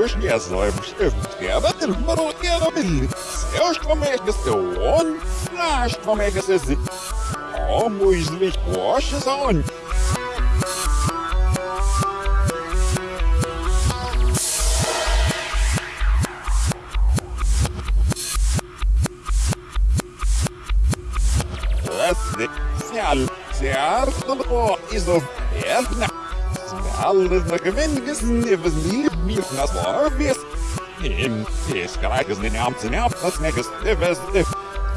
Ужасным шифтом мародером все, что мегасы он, а что мегасы зы. Кому из них больше сон? Снял сердце из верхних alle Vergewendnissen übersieht mir das Service. Im Fischgereich ist den Ärmsten auf das if Beste.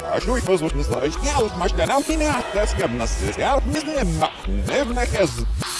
Прошу и послушно слышать, я уж машина нам меня, так скажем, нас здесь, я не знаю, нахуй, не